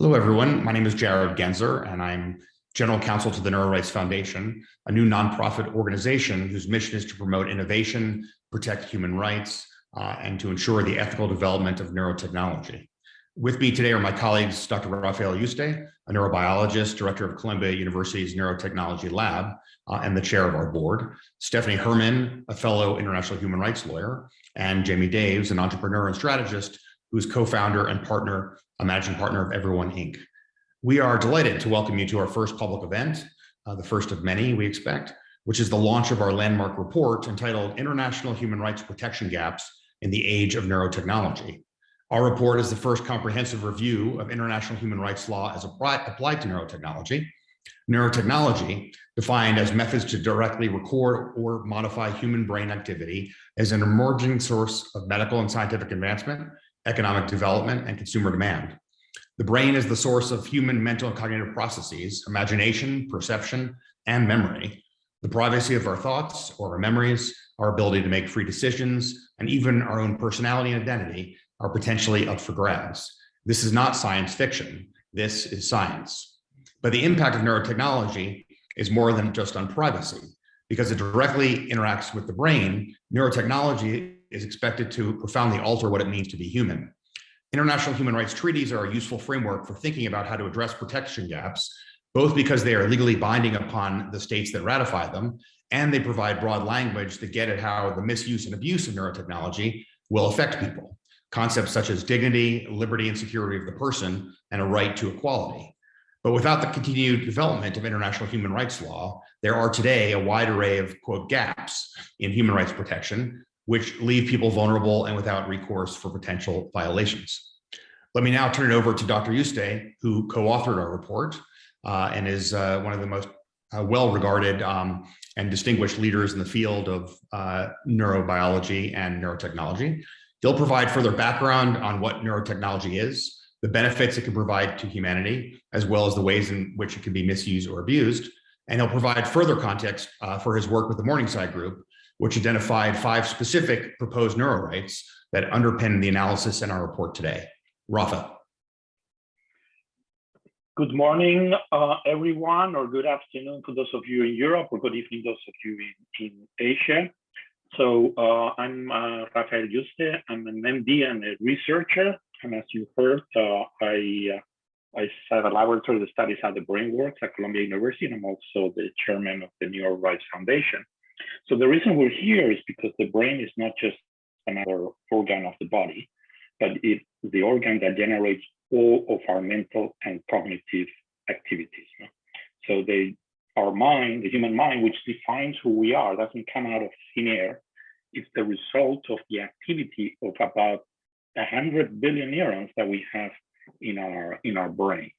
Hello, everyone. My name is Jared Genser, and I'm General Counsel to the NeuroRights Foundation, a new nonprofit organization whose mission is to promote innovation, protect human rights, uh, and to ensure the ethical development of neurotechnology. With me today are my colleagues, Dr. Rafael Yuste, a neurobiologist, director of Columbia University's Neurotechnology Lab, uh, and the chair of our board, Stephanie Herrmann, a fellow international human rights lawyer, and Jamie Daves, an entrepreneur and strategist who's co-founder and partner, a managing partner of Everyone Inc. We are delighted to welcome you to our first public event, uh, the first of many we expect, which is the launch of our landmark report entitled International Human Rights Protection Gaps in the Age of Neurotechnology. Our report is the first comprehensive review of international human rights law as applied to neurotechnology. Neurotechnology, defined as methods to directly record or modify human brain activity, is an emerging source of medical and scientific advancement economic development, and consumer demand. The brain is the source of human mental and cognitive processes, imagination, perception, and memory. The privacy of our thoughts or our memories, our ability to make free decisions, and even our own personality and identity are potentially up for grabs. This is not science fiction. This is science. But the impact of neurotechnology is more than just on privacy. Because it directly interacts with the brain, neurotechnology is expected to profoundly alter what it means to be human. International human rights treaties are a useful framework for thinking about how to address protection gaps, both because they are legally binding upon the states that ratify them, and they provide broad language to get at how the misuse and abuse of neurotechnology will affect people. Concepts such as dignity, liberty, and security of the person, and a right to equality. But without the continued development of international human rights law, there are today a wide array of, quote, gaps in human rights protection which leave people vulnerable and without recourse for potential violations. Let me now turn it over to Dr. Yuste, who co-authored our report uh, and is uh, one of the most uh, well-regarded um, and distinguished leaders in the field of uh, neurobiology and neurotechnology. He'll provide further background on what neurotechnology is, the benefits it can provide to humanity, as well as the ways in which it can be misused or abused. And he'll provide further context uh, for his work with the Morningside Group, which identified five specific proposed neurorights that underpin the analysis in our report today. Rafa. Good morning, uh, everyone, or good afternoon to those of you in Europe, or good evening those of you in, in Asia. So uh, I'm uh, Rafael Yuste. I'm an MD and a researcher. And as you heard, uh, I uh, I have a laboratory that studies how the brain works at Columbia University, and I'm also the chairman of the NeuroRights Foundation. So the reason we're here is because the brain is not just another organ of the body, but it's the organ that generates all of our mental and cognitive activities. So they, our mind, the human mind, which defines who we are, doesn't come out of thin air. It's the result of the activity of about 100 billion neurons that we have in our in our brains.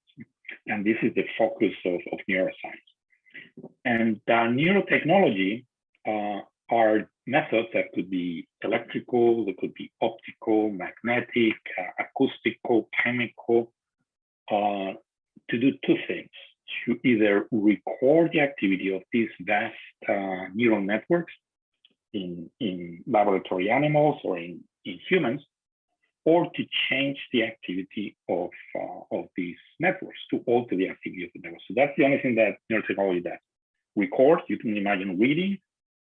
And this is the focus of, of neuroscience. And uh, neurotechnology uh, are methods that could be electrical, they could be optical, magnetic, uh, acoustical, chemical, uh, to do two things. To either record the activity of these vast uh, neural networks in, in laboratory animals or in, in humans, or to change the activity of, uh, of these networks, to alter the activity of the network. So that's the only thing that neurotechnology does. Record, you can imagine reading,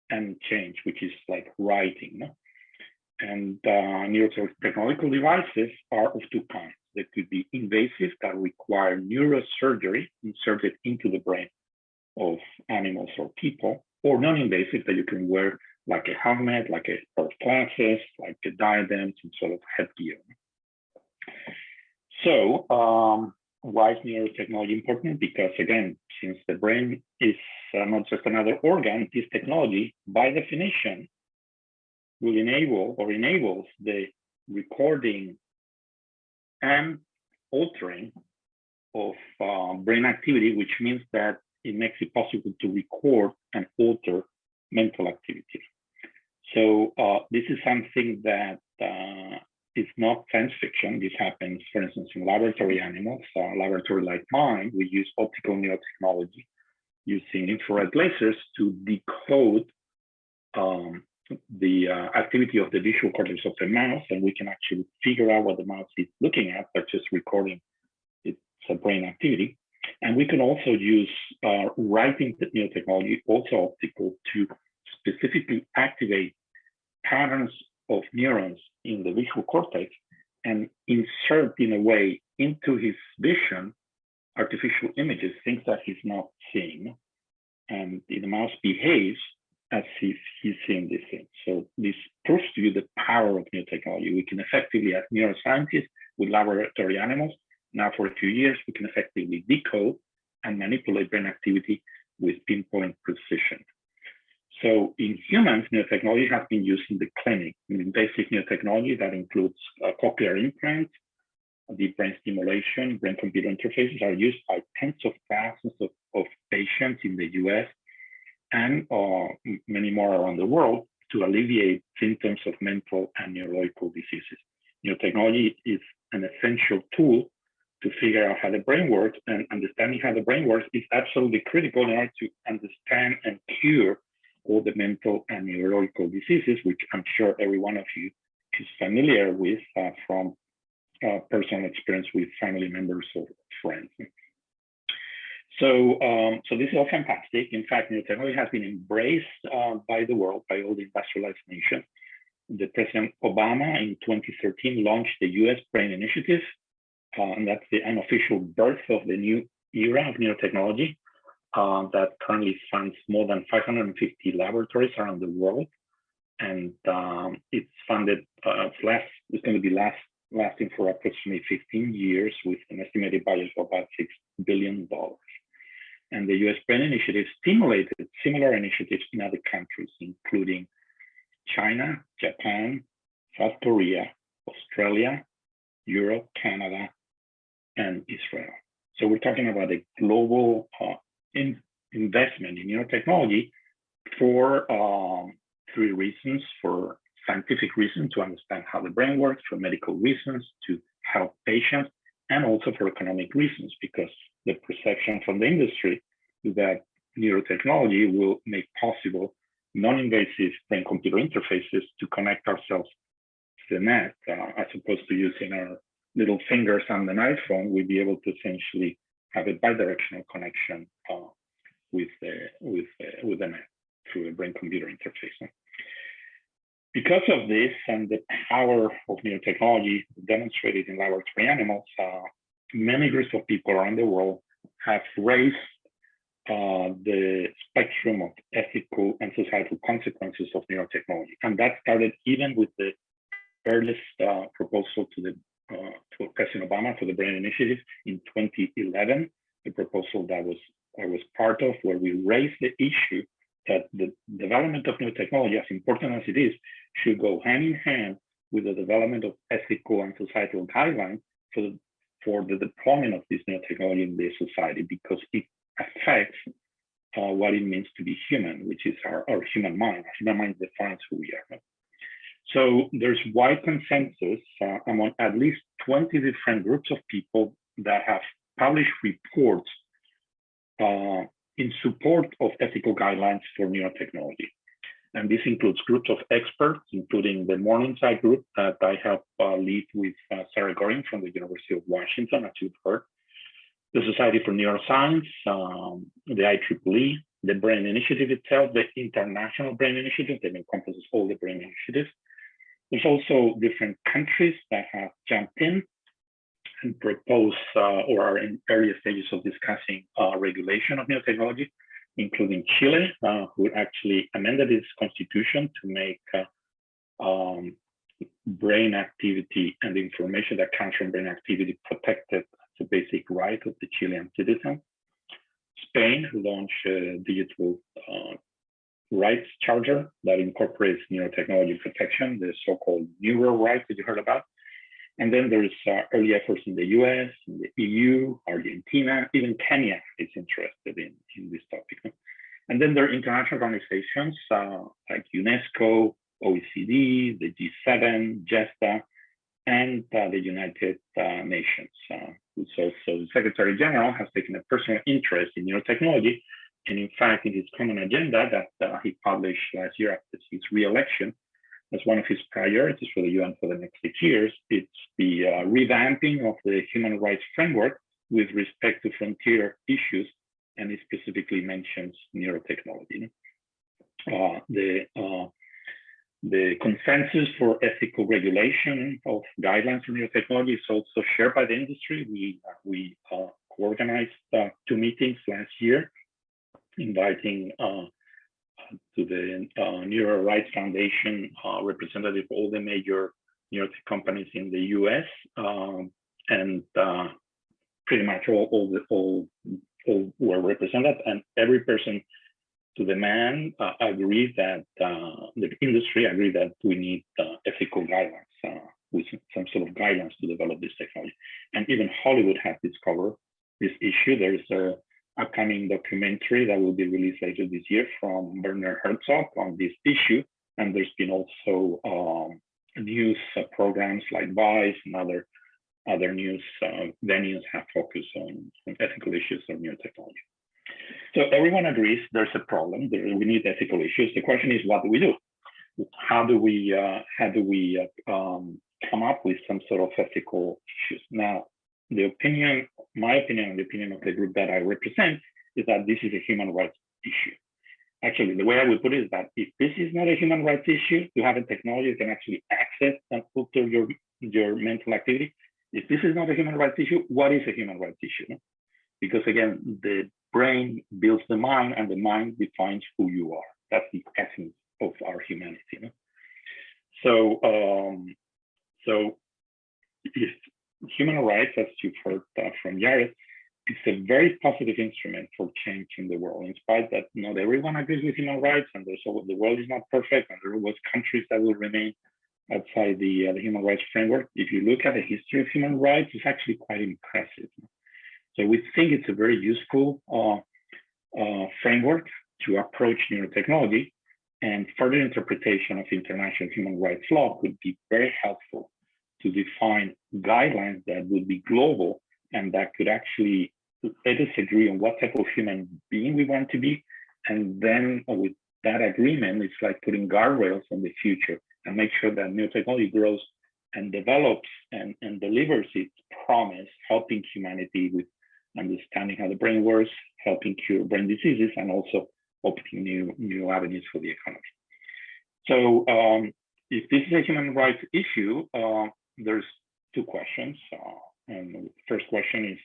and change, which is like writing. And uh, neurotechnological devices are of two kinds. They could be invasive that require neurosurgery inserted into the brain of animals or people, or non-invasive that you can wear like a helmet, like a pair of glasses, like a diadem, some sort of headgear. So um, why is neurotechnology important? Because again, since the brain is uh, not just another organ, this technology, by definition, will enable or enables the recording and altering of uh, brain activity, which means that it makes it possible to record and alter mental activity. So uh, this is something that uh, it's not science fiction. This happens, for instance, in laboratory animals. A laboratory like mine, we use optical neurotechnology using infrared lasers to decode um, the uh, activity of the visual cortex of the mouse, and we can actually figure out what the mouse is looking at by just recording its so brain activity. And we can also use uh, writing neurotechnology, also optical, to specifically activate patterns of neurons in the visual cortex and insert in a way into his vision artificial images, things that he's not seeing. And the mouse behaves as if he's seeing these things. So this proves to you the power of new technology. We can effectively, as neuroscientists with laboratory animals, now for a few years, we can effectively decode and manipulate brain activity with pinpoint precision. So in humans, neurotechnology has been used in the clinic. I mean, basic neurotechnology, that includes uh, cochlear implants, deep brain stimulation, brain-computer interfaces are used by tens of thousands of, of patients in the US and uh, many more around the world to alleviate symptoms of mental and neurological diseases. Neurotechnology is an essential tool to figure out how the brain works and understanding how the brain works is absolutely critical in order to understand and cure all the mental and neurological diseases, which I'm sure every one of you is familiar with uh, from uh, personal experience with family members or friends. So, um, so this is all fantastic. In fact, new technology has been embraced uh, by the world, by all the industrialized nations. The President Obama in 2013 launched the U.S. Brain Initiative, uh, and that's the unofficial birth of the new era of neurotechnology uh, that currently funds more than 550 laboratories around the world. And um, it's funded, uh, it's, last, it's going to be last, lasting for approximately 15 years with an estimated budget of about $6 billion. And the US Brain Initiative stimulated similar initiatives in other countries, including China, Japan, South Korea, Australia, Europe, Canada, and Israel. So we're talking about a global uh, in investment in neurotechnology for um, three reasons, for scientific reasons to understand how the brain works, for medical reasons to help patients, and also for economic reasons, because the perception from the industry is that neurotechnology will make possible non-invasive brain-computer interfaces to connect ourselves to the net, uh, as opposed to using our little fingers on an iPhone, we'd be able to essentially have a bidirectional connection uh, with the with with the net through a brain-computer interface. Because of this and the power of neurotechnology demonstrated in laboratory animals, uh, many groups of people around the world have raised uh, the spectrum of ethical and societal consequences of neurotechnology. And that started even with the earliest uh, proposal to the uh, to President Obama for the Brain Initiative in 2011, the proposal that was I was part of, where we raised the issue that the development of new technology, as important as it is, should go hand in hand with the development of ethical and societal guidelines for the, for the deployment of this new technology in the society, because it affects uh, what it means to be human, which is our, our human mind. Our human mind defines who we are. So there's wide consensus uh, among at least 20 different groups of people that have published reports uh, in support of ethical guidelines for neurotechnology. And this includes groups of experts, including the Morningside group that I help uh, lead with uh, Sara Goering from the University of Washington, as you've heard, the Society for Neuroscience, um, the IEEE, the Brain Initiative itself, the International Brain Initiative that encompasses all the brain initiatives, there's also different countries that have jumped in propose uh, or are in various stages of discussing uh, regulation of neurotechnology, including Chile, uh, who actually amended its constitution to make um, brain activity and information that comes from brain activity protected as a basic right of the Chilean citizen. Spain launched a digital uh, rights charter that incorporates neurotechnology protection, the so-called neuro rights that you heard about. And then there's uh, early efforts in the US, in the EU, Argentina, even Kenya is interested in, in this topic. And then there are international organizations uh, like UNESCO, OECD, the G7, GESDA, and uh, the United uh, Nations. Uh, so, so the Secretary General has taken a personal interest in neurotechnology and in fact, in his common agenda that uh, he published last year after his re-election, as one of his priorities for the UN for the next six years, it's the uh, revamping of the human rights framework with respect to frontier issues, and it specifically mentions neurotechnology. Uh, the uh, the consensus for ethical regulation of guidelines for neurotechnology is also shared by the industry. We we uh, organized uh, two meetings last year, inviting uh, to the uh, Neuro Rights Foundation representative of all the major neurotech companies in the U.S. Um, and pretty much all all the all all were represented, and every person to the man uh, agree that uh, the industry agreed that we need uh, ethical guidelines uh, with some sort of guidelines to develop this technology. And even Hollywood has discovered this issue. There's a upcoming documentary that will be released later this year from Werner Herzog on this issue. And there's been also um, news uh, programs like Vice and other other news uh, venues have focused on, on ethical issues of new neurotechnology. So everyone agrees there's a problem. There, we need ethical issues. The question is, what do we do? How do we uh, how do we uh, um, come up with some sort of ethical issues? Now, the opinion, my opinion, and the opinion of the group that I represent is that this is a human rights issue. Actually, the way I would put it is that if this is not a human rights issue, you have a technology that can actually access and filter your your mental activity. If this is not a human rights issue, what is a human rights issue? Because again, the brain builds the mind and the mind defines who you are. That's the essence of our humanity. So, um, so if human rights, as you've heard uh, from Jared, it's a very positive instrument for change in the world. In spite that not everyone agrees with human rights, and there's always, the world is not perfect, and there are always countries that will remain outside the, uh, the human rights framework. If you look at the history of human rights, it's actually quite impressive. So we think it's a very useful uh, uh, framework to approach neurotechnology and further interpretation of international human rights law could be very helpful to define guidelines that would be global and that could actually let us agree on what type of human being we want to be. And then with that agreement, it's like putting guardrails on the future and make sure that new technology grows and develops and, and delivers its promise, helping humanity with understanding how the brain works, helping cure brain diseases, and also opening new, new avenues for the economy. So um, if this is a human rights issue, uh, there's two questions. Uh, and the first question is,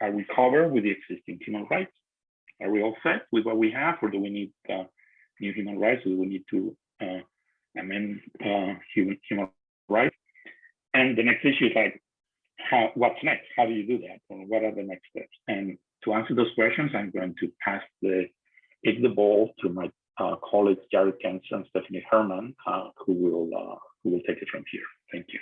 are we covered with the existing human rights? Are we all set with what we have, or do we need uh, new human rights? Do we need to uh, amend uh, human, human rights? And the next issue is like, how, what's next? How do you do that? And what are the next steps? And to answer those questions, I'm going to pass the take the ball to my uh, colleagues Jared Genser and Stephanie Herrmann, uh, who will who will take it from here. Thank you.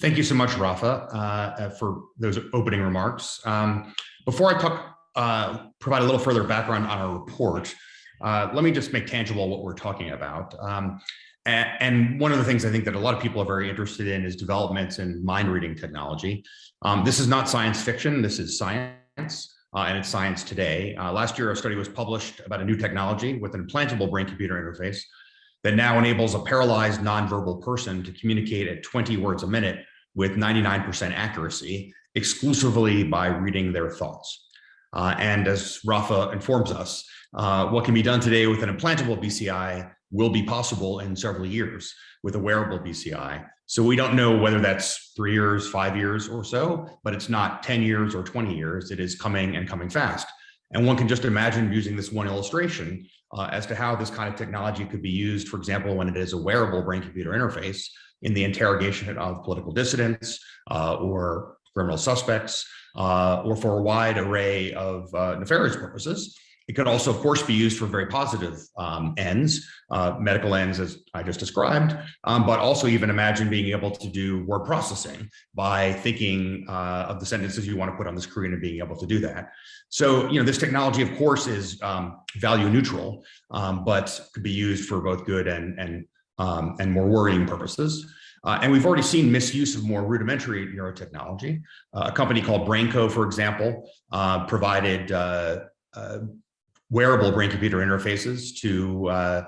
Thank you so much, Rafa, uh, uh, for those opening remarks. Um, before I talk, uh, provide a little further background on our report, let me just make tangible what we're talking about. Um, and, one of the things I think that a lot of people are very interested in is developments in mind reading technology. Um, this is not science fiction, this is science. Uh, and it's science today. Uh, last year, a study was published about a new technology with an implantable brain-computer interface that now enables a paralyzed nonverbal person to communicate at 20 words a minute with 99% accuracy exclusively by reading their thoughts. Uh, and as Rafa informs us, uh, what can be done today with an implantable BCI will be possible in several years with a wearable BCI. So we don't know whether that's three years, five years or so, but it's not 10 years or 20 years. It is coming and coming fast. And one can just imagine using this one illustration uh, as to how this kind of technology could be used, for example, when it is a wearable brain-computer interface in the interrogation of political dissidents uh, or criminal suspects, uh, or for a wide array of uh, nefarious purposes. It could also, of course, be used for very positive um, ends, uh, medical ends, as I just described, um, but also even imagine being able to do word processing by thinking uh, of the sentences you want to put on the screen and being able to do that. So, you know, this technology, of course, is um, value neutral, um, but could be used for both good and, and, um, and more worrying purposes. Uh, and we've already seen misuse of more rudimentary neurotechnology. Uh, a company called BrainCo, for example, uh, provided uh, uh, wearable brain computer interfaces to uh,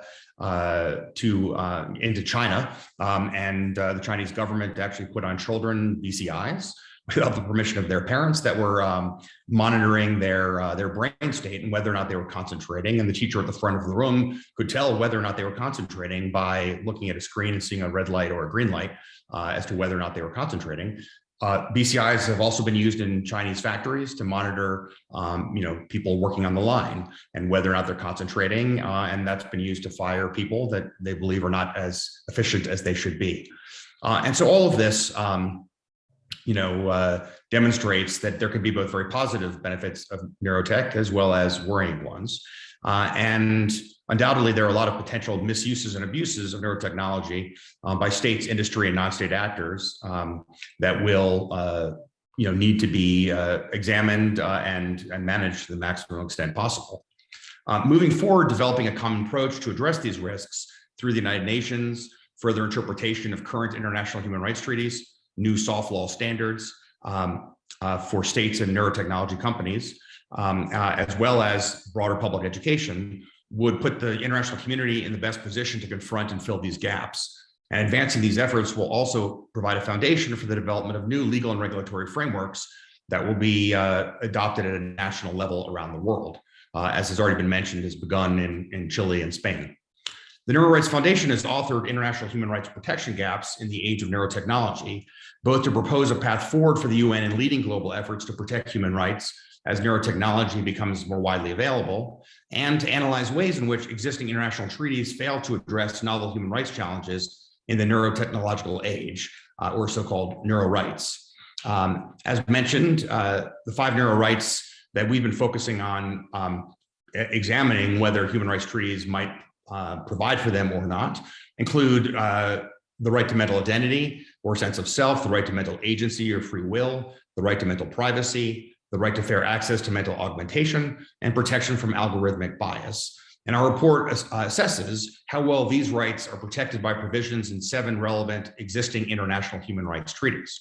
to into China, um, and the Chinese government actually put on children BCIs without the permission of their parents that were um, monitoring their uh, their brain state and whether or not they were concentrating. And the teacher at the front of the room could tell whether or not they were concentrating by looking at a screen and seeing a red light or a green light uh, as to whether or not they were concentrating. Uh, BCIs have also been used in Chinese factories to monitor, um, you know, people working on the line and whether or not they're concentrating. Uh, and that's been used to fire people that they believe are not as efficient as they should be. Uh, and so all of this, um, you know, uh, demonstrates that there could be both very positive benefits of neurotech as well as worrying ones. Uh, and undoubtedly, there are a lot of potential misuses and abuses of neurotechnology um, by states, industry, and non-state actors um, that will, uh, you know, need to be uh, examined uh, and, and managed to the maximum extent possible. Uh, moving forward, developing a common approach to address these risks through the United Nations, further interpretation of current international human rights treaties, new soft law standards um, uh, for states and neurotechnology companies, um, uh, as well as broader public education, would put the international community in the best position to confront and fill these gaps. And advancing these efforts will also provide a foundation for the development of new legal and regulatory frameworks that will be uh, adopted at a national level around the world. Uh, as has already been mentioned, has begun in, in Chile and Spain. The Neuro Rights Foundation has authored international human rights protection gaps in the age of neurotechnology, both to propose a path forward for the UN in leading global efforts to protect human rights as neurotechnology becomes more widely available, and to analyze ways in which existing international treaties fail to address novel human rights challenges in the neurotechnological age, uh, or so-called neuro rights. Um, as mentioned, uh, the five neuro rights that we've been focusing on um, examining whether human rights treaties might uh, provide for them or not include uh, the right to mental identity or sense of self, the right to mental agency or free will, the right to mental privacy, the right to fair access to mental augmentation, and protection from algorithmic bias. And our report uh, assesses how well these rights are protected by provisions in seven relevant existing international human rights treaties.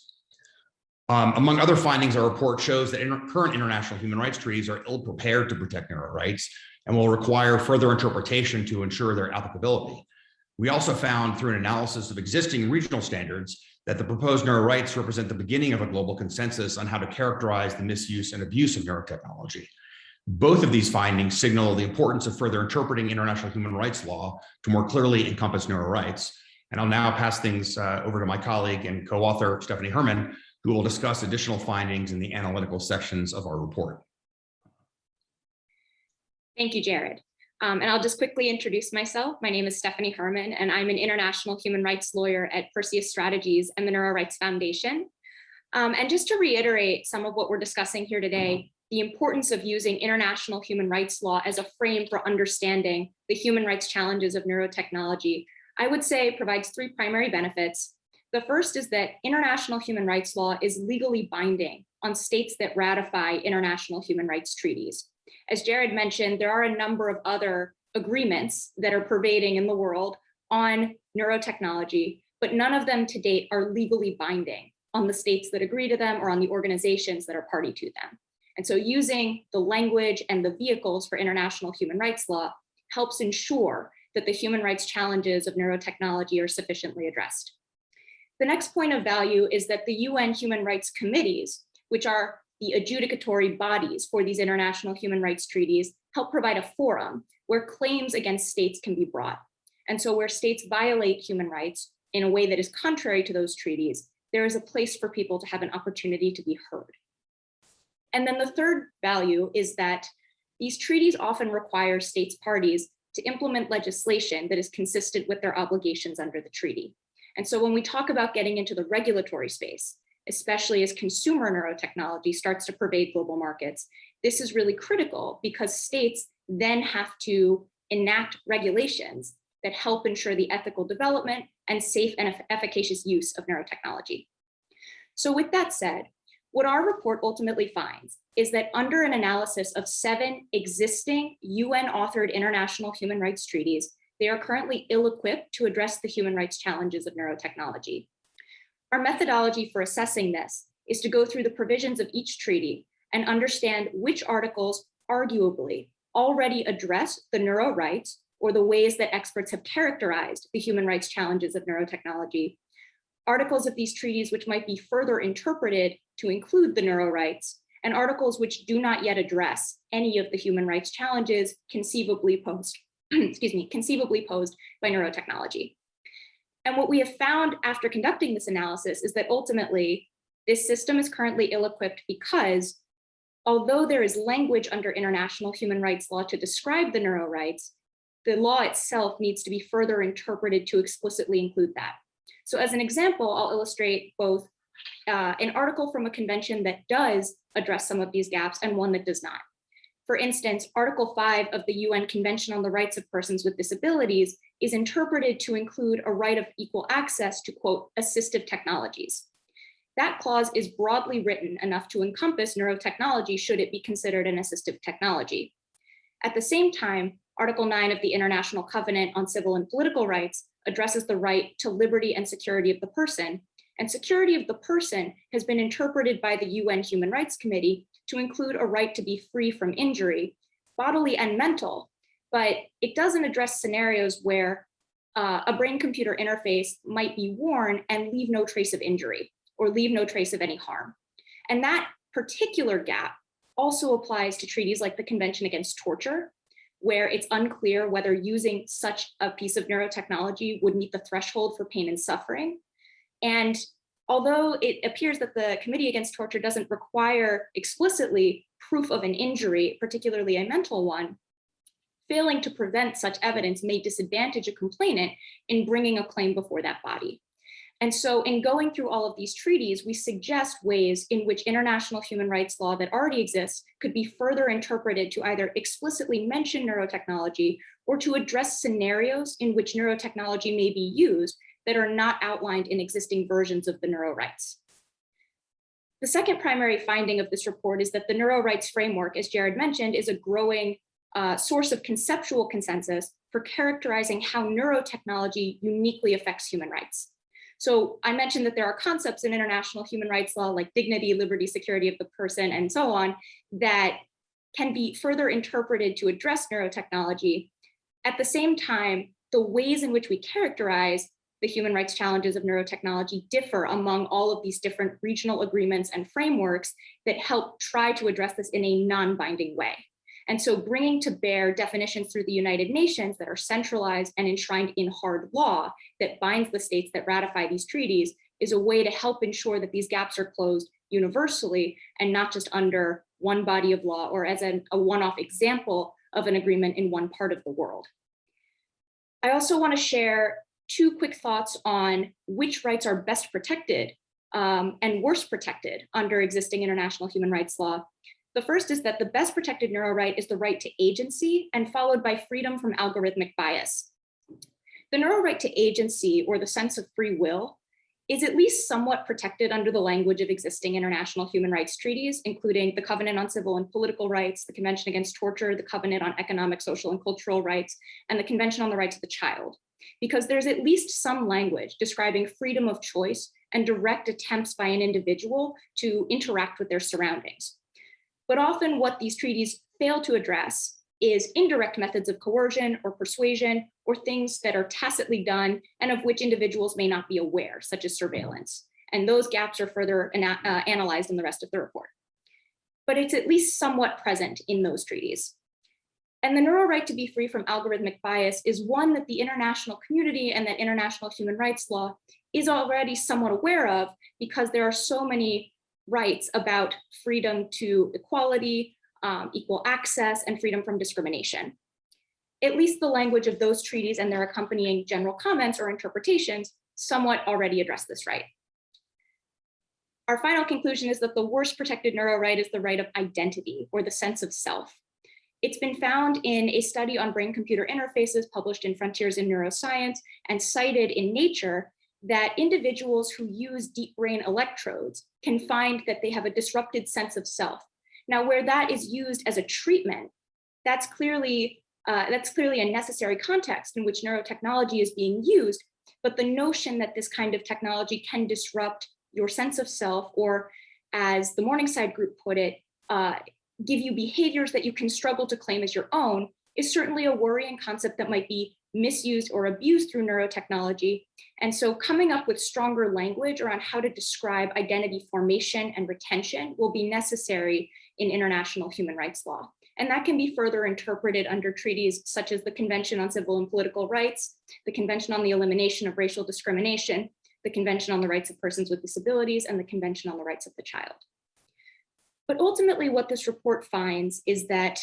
Um, among other findings, our report shows that inter current international human rights treaties are ill prepared to protect neuro rights and will require further interpretation to ensure their applicability. We also found through an analysis of existing regional standards that the proposed neuro rights represent the beginning of a global consensus on how to characterize the misuse and abuse of neurotechnology. Both of these findings signal the importance of further interpreting international human rights law to more clearly encompass neuro rights. And I'll now pass things uh, over to my colleague and co-author, Stephanie Herrmann, who will discuss additional findings in the analytical sections of our report. Thank you, Jared. Um, and I'll just quickly introduce myself. My name is Stephanie Herrmann, and I'm an international human rights lawyer at Perseus Strategies and the Neuro Rights Foundation. Um, and just to reiterate some of what we're discussing here today, the importance of using international human rights law as a frame for understanding the human rights challenges of neurotechnology, I would say provides three primary benefits. The first is that international human rights law is legally binding on states that ratify international human rights treaties. As Jared mentioned, there are a number of other agreements that are pervading in the world on neurotechnology, but none of them to date are legally binding on the states that agree to them or on the organizations that are party to them. And so using the language and the vehicles for international human rights law helps ensure that the human rights challenges of neurotechnology are sufficiently addressed. The next point of value is that the UN human rights committees, which are the adjudicatory bodies for these international human rights treaties help provide a forum where claims against states can be brought. And so where states violate human rights in a way that is contrary to those treaties, there is a place for people to have an opportunity to be heard. And then the third value is that these treaties often require states parties to implement legislation that is consistent with their obligations under the treaty. And so when we talk about getting into the regulatory space, especially as consumer neurotechnology starts to pervade global markets. This is really critical because states then have to enact regulations that help ensure the ethical development and safe and efficacious use of neurotechnology. So with that said, what our report ultimately finds is that under an analysis of seven existing UN authored international human rights treaties, they are currently ill-equipped to address the human rights challenges of neurotechnology. Our methodology for assessing this is to go through the provisions of each treaty and understand which articles arguably already address the neuro rights or the ways that experts have characterized the human rights challenges of neurotechnology. Articles of these treaties which might be further interpreted to include the neuro rights and articles which do not yet address any of the human rights challenges conceivably posed, excuse me, conceivably posed by neurotechnology. And what we have found after conducting this analysis is that ultimately this system is currently ill-equipped because although there is language under international human rights law to describe the neuro rights, the law itself needs to be further interpreted to explicitly include that. So as an example, I'll illustrate both uh, an article from a convention that does address some of these gaps and one that does not. For instance, Article 5 of the UN Convention on the Rights of Persons with Disabilities is interpreted to include a right of equal access to, quote, assistive technologies. That clause is broadly written enough to encompass neurotechnology should it be considered an assistive technology. At the same time, Article 9 of the International Covenant on Civil and Political Rights addresses the right to liberty and security of the person, and security of the person has been interpreted by the UN Human Rights Committee to include a right to be free from injury, bodily and mental, but it doesn't address scenarios where uh, a brain-computer interface might be worn and leave no trace of injury or leave no trace of any harm. And that particular gap also applies to treaties like the Convention Against Torture, where it's unclear whether using such a piece of neurotechnology would meet the threshold for pain and suffering. And although it appears that the Committee Against Torture doesn't require explicitly proof of an injury, particularly a mental one, failing to prevent such evidence may disadvantage a complainant in bringing a claim before that body. And so in going through all of these treaties, we suggest ways in which international human rights law that already exists could be further interpreted to either explicitly mention neurotechnology or to address scenarios in which neurotechnology may be used that are not outlined in existing versions of the neuro rights. The second primary finding of this report is that the neuro rights framework, as Jared mentioned, is a growing uh, source of conceptual consensus for characterizing how neurotechnology uniquely affects human rights. So I mentioned that there are concepts in international human rights law like dignity, liberty, security of the person, and so on, that can be further interpreted to address neurotechnology. At the same time, the ways in which we characterize the human rights challenges of neurotechnology differ among all of these different regional agreements and frameworks that help try to address this in a non-binding way. And so bringing to bear definitions through the United Nations that are centralized and enshrined in hard law that binds the states that ratify these treaties is a way to help ensure that these gaps are closed universally and not just under one body of law or as an, a one-off example of an agreement in one part of the world. I also want to share two quick thoughts on which rights are best protected um, and worst protected under existing international human rights law. The first is that the best protected neuro right is the right to agency and followed by freedom from algorithmic bias. The neuro right to agency or the sense of free will is at least somewhat protected under the language of existing international human rights treaties, including the Covenant on Civil and Political Rights, the Convention Against Torture, the Covenant on Economic, Social, and Cultural Rights, and the Convention on the Rights of the Child because there's at least some language describing freedom of choice and direct attempts by an individual to interact with their surroundings. But often what these treaties fail to address is indirect methods of coercion or persuasion or things that are tacitly done and of which individuals may not be aware, such as surveillance. And those gaps are further ana uh, analyzed in the rest of the report. But it's at least somewhat present in those treaties. And the neural right to be free from algorithmic bias is one that the international community and that international human rights law is already somewhat aware of because there are so many rights about freedom to equality, um, equal access, and freedom from discrimination. At least the language of those treaties and their accompanying general comments or interpretations somewhat already address this right. Our final conclusion is that the worst protected neuro right is the right of identity or the sense of self. It's been found in a study on brain-computer interfaces published in Frontiers in Neuroscience and cited in Nature that individuals who use deep brain electrodes can find that they have a disrupted sense of self. Now, where that is used as a treatment, that's clearly, uh, that's clearly a necessary context in which neurotechnology is being used, but the notion that this kind of technology can disrupt your sense of self, or as the Morningside group put it, uh, give you behaviors that you can struggle to claim as your own is certainly a worrying concept that might be misused or abused through neurotechnology. And so coming up with stronger language around how to describe identity formation and retention will be necessary in international human rights law. And that can be further interpreted under treaties such as the Convention on Civil and Political Rights, the Convention on the Elimination of Racial Discrimination, the Convention on the Rights of Persons with Disabilities, and the Convention on the Rights of the Child. But ultimately what this report finds is that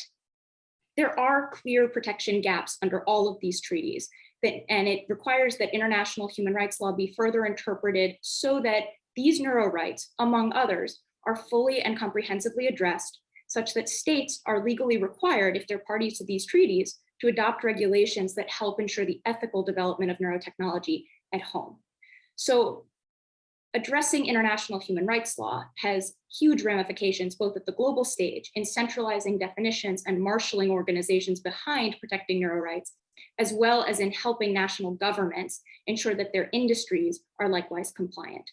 there are clear protection gaps under all of these treaties, that, and it requires that international human rights law be further interpreted so that these neuro rights, among others, are fully and comprehensively addressed such that states are legally required, if they're parties to these treaties, to adopt regulations that help ensure the ethical development of neurotechnology at home. So addressing international human rights law has huge ramifications, both at the global stage in centralizing definitions and marshaling organizations behind protecting neuro rights, as well as in helping national governments ensure that their industries are likewise compliant.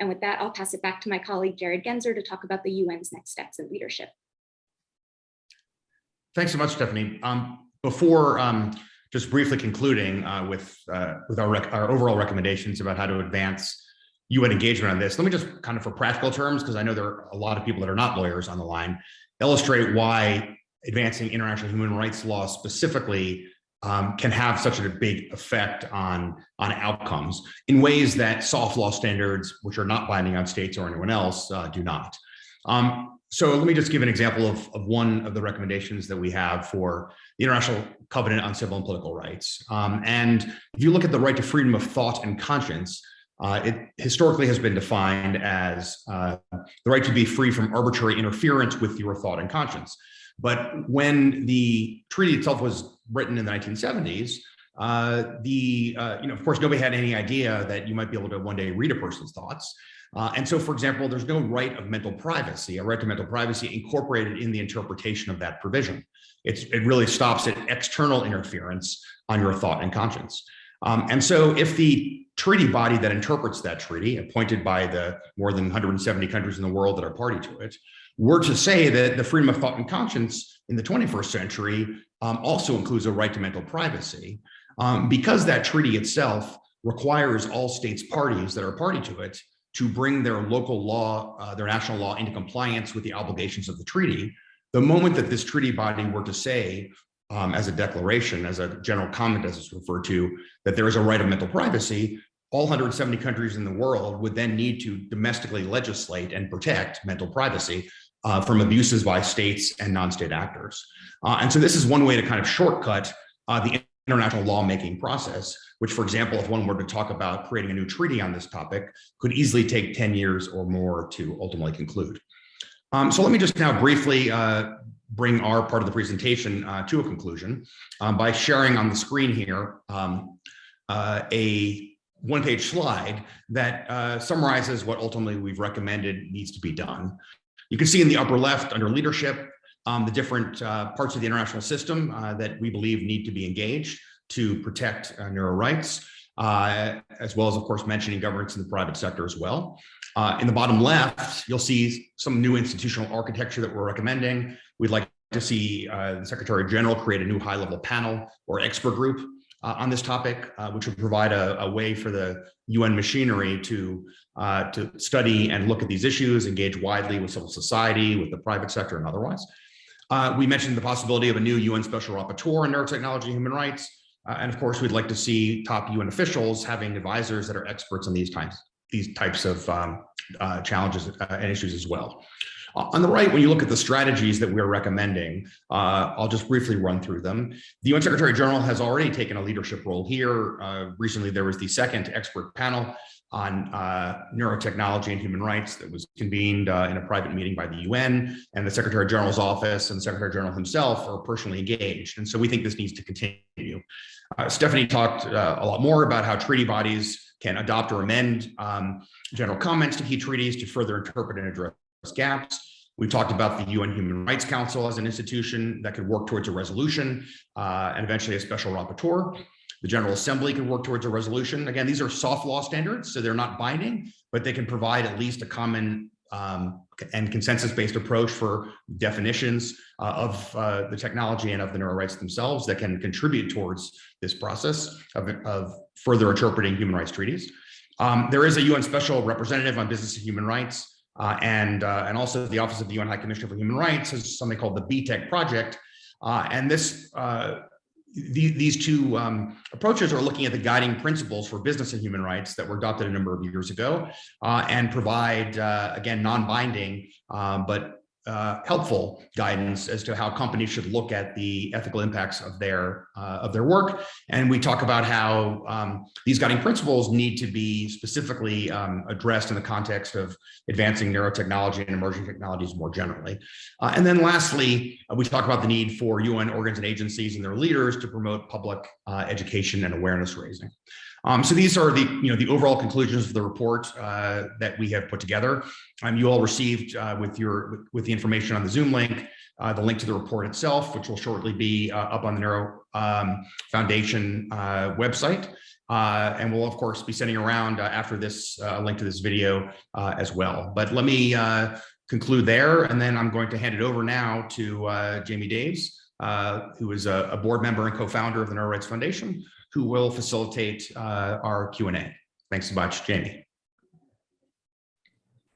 And with that, I'll pass it back to my colleague, Jared Genser, to talk about the UN's next steps in leadership. Thanks so much, Stephanie. Um, before um, just briefly concluding uh, with, uh, with our, our overall recommendations about how to advance UN engagement on this, let me just kind of for practical terms, because I know there are a lot of people that are not lawyers on the line, illustrate why advancing international human rights law specifically um, can have such a big effect on, on outcomes in ways that soft law standards, which are not binding on states or anyone else, uh, do not. Um, so let me just give an example of, of one of the recommendations that we have for the International Covenant on Civil and Political Rights. Um, and if you look at the right to freedom of thought and conscience, uh, it historically has been defined as uh, the right to be free from arbitrary interference with your thought and conscience. But when the treaty itself was written in the 1970s, uh, the, uh, you know, of course, nobody had any idea that you might be able to one day read a person's thoughts. Uh, and so, for example, there's no right of mental privacy, a right to mental privacy incorporated in the interpretation of that provision. It's, it really stops at external interference on your thought and conscience. Um, and so if the treaty body that interprets that treaty, appointed by the more than 170 countries in the world that are party to it, were to say that the freedom of thought and conscience in the 21st century um, also includes a right to mental privacy, um, because that treaty itself requires all states parties that are party to it to bring their local law, uh, their national law into compliance with the obligations of the treaty. The moment that this treaty body were to say, um, as a declaration, as a general comment, as it's referred to, that there is a right of mental privacy, all 170 countries in the world would then need to domestically legislate and protect mental privacy uh, from abuses by states and non-state actors. Uh, and so this is one way to kind of shortcut uh, the international lawmaking process, which, for example, if one were to talk about creating a new treaty on this topic, could easily take 10 years or more to ultimately conclude. Um, so let me just now briefly uh, bring our part of the presentation uh, to a conclusion um, by sharing on the screen here um, a one-page slide that uh, summarizes what ultimately we've recommended needs to be done. You can see in the upper left under leadership, um, the different uh, parts of the international system uh, that we believe need to be engaged to protect uh, neuro rights, uh, as well as, of course, mentioning governance in the private sector as well. Uh, in the bottom left, you'll see some new institutional architecture that we're recommending. We'd like to see uh, the Secretary General create a new high-level panel or expert group on this topic, which would provide a, a, way for the UN machinery to, uh, to study and look at these issues, engage widely with civil society, with the private sector and otherwise. Uh, we mentioned the possibility of a new UN Special Rapporteur on neurotechnology and human rights. Uh, and of course, we'd like to see top UN officials having advisors that are experts on these types, these types of um, uh, challenges and issues as well. On the right, when you look at the strategies that we're recommending, uh, I'll just briefly run through them. The UN Secretary General has already taken a leadership role here. Uh, recently, there was the second expert panel on uh, neurotechnology and human rights that was convened uh, in a private meeting by the UN and the Secretary General's office and the Secretary General himself are personally engaged. And so we think this needs to continue. Uh, Stephanie talked uh, a lot more about how treaty bodies can adopt or amend um, general comments to key treaties to further interpret and address gaps. We talked about the UN Human Rights Council as an institution that could work towards a resolution uh, and eventually a special rapporteur. The General Assembly can work towards a resolution. Again, these are soft law standards, so they're not binding, but they can provide at least a common um, and consensus-based approach for definitions uh, of uh, the technology and of the neural rights themselves that can contribute towards this process of, of further interpreting human rights treaties. Um, there is a UN Special Representative on Business and Human Rights, uh, and, uh, and also the Office of the UN High Commissioner for Human Rights has something called the B-Tech Project. Uh, and this uh, the, these two um, approaches are looking at the guiding principles for business and human rights that were adopted a number of years ago uh, and provide, uh, again, non-binding, um, but uh, helpful guidance as to how companies should look at the ethical impacts of their uh, of their work. And we talk about how um, these guiding principles need to be specifically um, addressed in the context of advancing neurotechnology and emerging technologies more generally. Uh, and then lastly, uh, we talk about the need for UN organs and agencies and their leaders to promote public uh, education and awareness raising. Um, so these are the, you know, the overall conclusions of the report uh, that we have put together. Um, you all received with your with the information on the Zoom link, uh, the link to the report itself, which will shortly be uh, up on the Neuro um, Foundation uh, website. Uh, and we'll of course be sending around after this link to this video as well. But let me conclude there, and then I'm going to hand it over now to Jamie Daves, who is a, a board member and co-founder of the Neuro Rights Foundation, who will facilitate uh, our Q&A. Thanks so much, Jamie.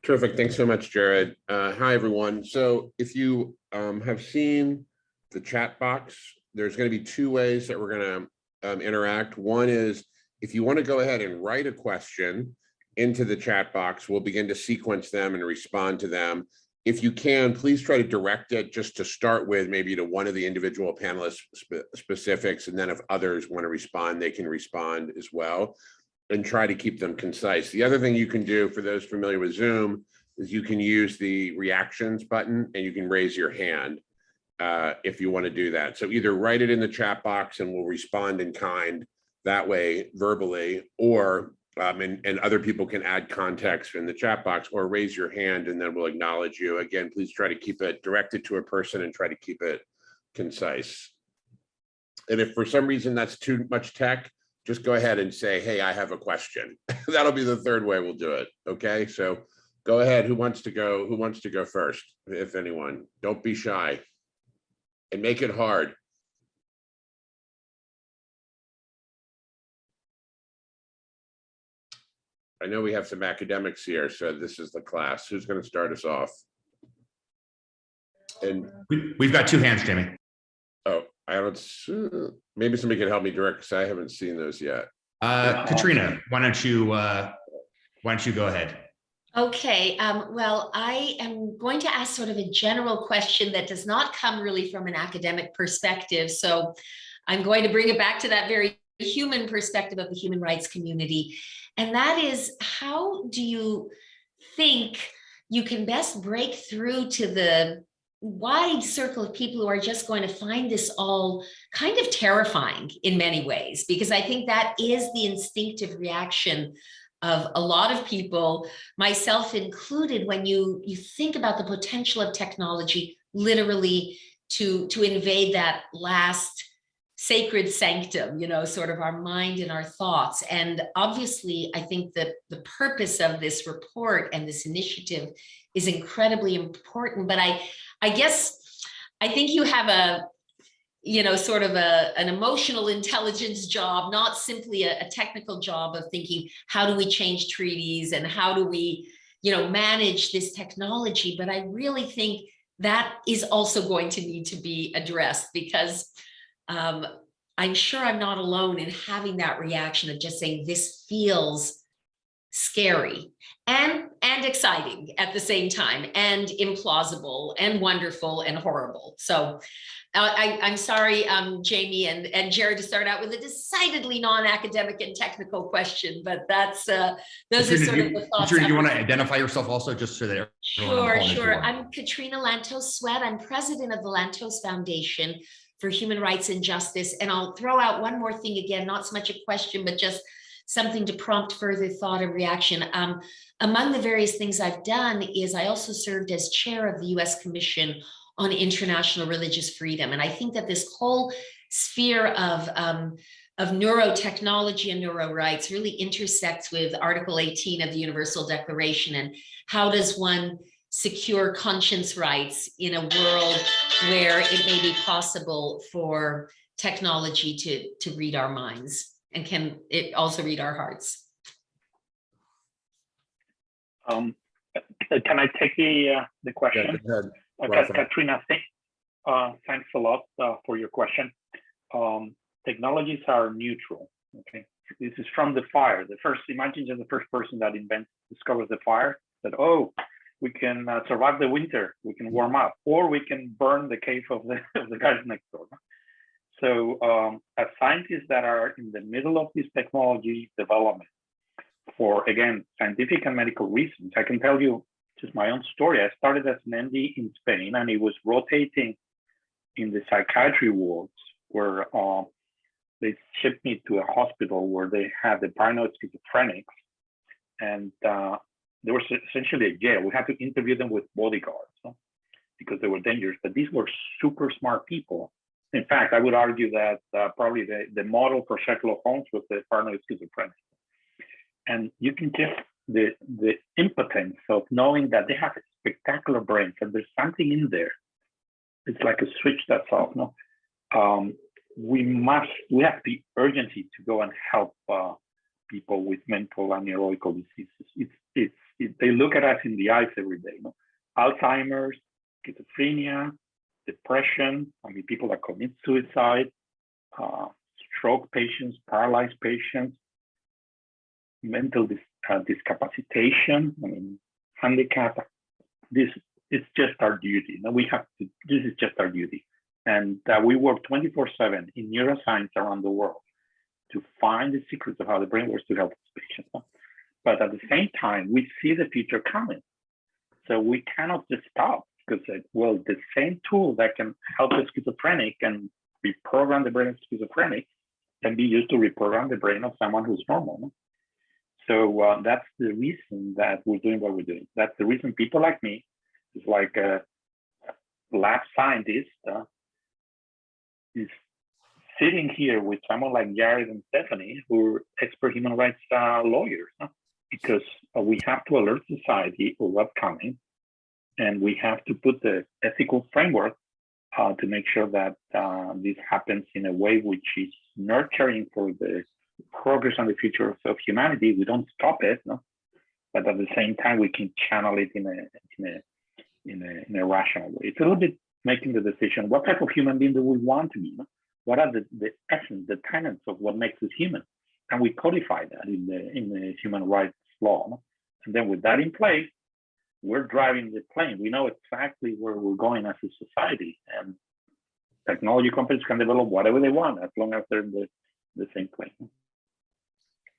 Terrific. Thanks so much, Jared. Uh, hi, everyone. So if you um, have seen the chat box, there's going to be two ways that we're going to um, interact. One is if you want to go ahead and write a question into the chat box, we'll begin to sequence them and respond to them if you can, please try to direct it just to start with maybe to one of the individual panelists spe specifics. And then if others want to respond, they can respond as well and try to keep them concise. The other thing you can do for those familiar with Zoom is you can use the reactions button and you can raise your hand uh, if you want to do that. So either write it in the chat box and we'll respond in kind that way verbally, or um, and, and other people can add context in the chat box or raise your hand and then we'll acknowledge you. Again, please try to keep it directed to a person and try to keep it concise. And if for some reason that's too much tech, just go ahead and say, hey, I have a question. That'll be the third way we'll do it. Okay, so go ahead. Who wants to go? Who wants to go first, if anyone? Don't be shy and make it hard. I know we have some academics here, so this is the class. Who's going to start us off? And we, we've got two hands, Jamie. I don't. Maybe somebody can help me direct because I haven't seen those yet. Uh, Katrina, why don't you uh, why don't you go ahead? Okay, um, well, I am going to ask sort of a general question that does not come really from an academic perspective. So I'm going to bring it back to that very human perspective of the human rights community. And that is, how do you think you can best break through to the wide circle of people who are just going to find this all kind of terrifying in many ways, because I think that is the instinctive reaction of a lot of people, myself included, when you, you think about the potential of technology literally to, to invade that last sacred sanctum, you know, sort of our mind and our thoughts. And obviously, I think that the purpose of this report and this initiative is incredibly important. But I, I guess, I think you have a, you know, sort of a, an emotional intelligence job, not simply a, a technical job of thinking, how do we change treaties and how do we, you know, manage this technology? But I really think that is also going to need to be addressed because um, I'm sure I'm not alone in having that reaction of just saying this feels scary and and exciting at the same time and implausible and wonderful and horrible so uh, I, I'm sorry, um, Jamie and, and Jared, to start out with a decidedly non-academic and technical question, but that's uh, those Katrina, are sort do of you, the thoughts. Katrina, do you want to identify yourself also just so that everyone on the Sure, call knows who you sure. I'm Katrina Lantos Swett. I'm president of the Lantos Foundation for Human Rights and Justice. And I'll throw out one more thing again, not so much a question, but just something to prompt further thought and reaction. Um, among the various things I've done is I also served as chair of the US Commission on International Religious Freedom. And I think that this whole sphere of um, of neurotechnology and neuro rights really intersects with Article 18 of the Universal Declaration and how does one secure conscience rights in a world where it may be possible for technology to, to read our minds? And can it also read our hearts? Um, can I take the, uh, the question? ahead. Uh, Ka- Katrina, thank, uh, thanks a lot, uh, for your question. Um, technologies are neutral, okay? This is from the fire. The first, imagine just the first person that invents, discovers the fire, that, oh, we can uh, survive the winter, we can warm up, or we can burn the cave of the, of the guys next door. So, um, as scientists that are in the middle of this technology development, for again, scientific and medical reasons, I can tell you just my own story. I started as an MD in Spain and it was rotating in the psychiatry wards where uh, they shipped me to a hospital where they had the paranoid schizophrenics and uh, there was essentially a jail. We had to interview them with bodyguards because they were dangerous, but these were super smart people. In fact, I would argue that uh, probably the, the model for Sherlock Holmes was the paranoid schizophrenic. And you can just the the impotence of knowing that they have a spectacular brains and there's something in there. It's like a switch that's off. No, um, we must we have the urgency to go and help uh, people with mental and neurological diseases. It's it's it, they look at us in the eyes every day. No? Alzheimer's, schizophrenia, depression. I mean, people that commit suicide, uh, stroke patients, paralyzed patients, mental dis uh, discapacitation, I mean, handicap. This is just our duty. No, we have to. This is just our duty, and uh, we work 24/7 in neuroscience around the world to find the secrets of how the brain works to help patients. But at the same time, we see the future coming, so we cannot just stop because well, the same tool that can help a schizophrenic and reprogram the brain of schizophrenic can be used to reprogram the brain of someone who's normal. So uh, that's the reason that we're doing what we're doing. That's the reason people like me, is like a lab scientist, uh, is sitting here with someone like Jared and Stephanie, who are expert human rights uh, lawyers, because we have to alert society of what's coming, and we have to put the ethical framework uh, to make sure that uh, this happens in a way which is nurturing for the progress on the future of, of humanity. We don't stop it, no? but at the same time, we can channel it in a in a in a, in a rational way. It's a little bit making the decision: what type of human being do we want to be? No? What are the, the essence, the tenets of what makes us human? And we codify that in the in the human rights law. No? And then with that in place, we're driving the plane. We know exactly where we're going as a society, and technology companies can develop whatever they want as long as they're in the, the same plane.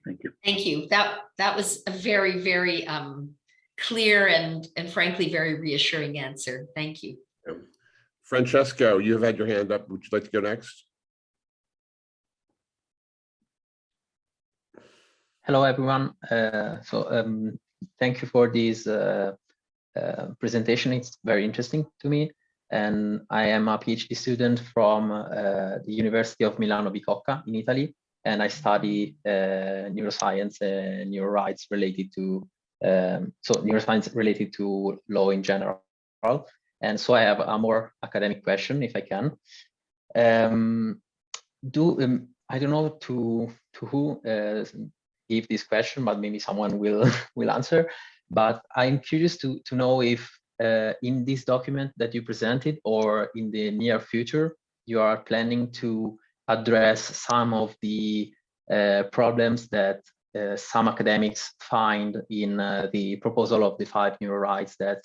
Thank you. Thank you. That that was a very, very um, clear and and frankly, very reassuring answer. Thank you. Francesco, you have had your hand up. Would you like to go next? Hello, everyone. Uh, so um, thank you for this uh, uh, presentation. It's very interesting to me. And I am a PhD student from uh, the University of Milano Bicocca in Italy. And I study uh, neuroscience and neuro rights related to, um, so neuroscience related to law in general. And so I have a more academic question, if I can. Um, do um, I don't know to to who uh, give this question, but maybe someone will will answer. But I'm curious to to know if uh, in this document that you presented or in the near future you are planning to address some of the uh, problems that uh, some academics find in uh, the proposal of the five neuro rights that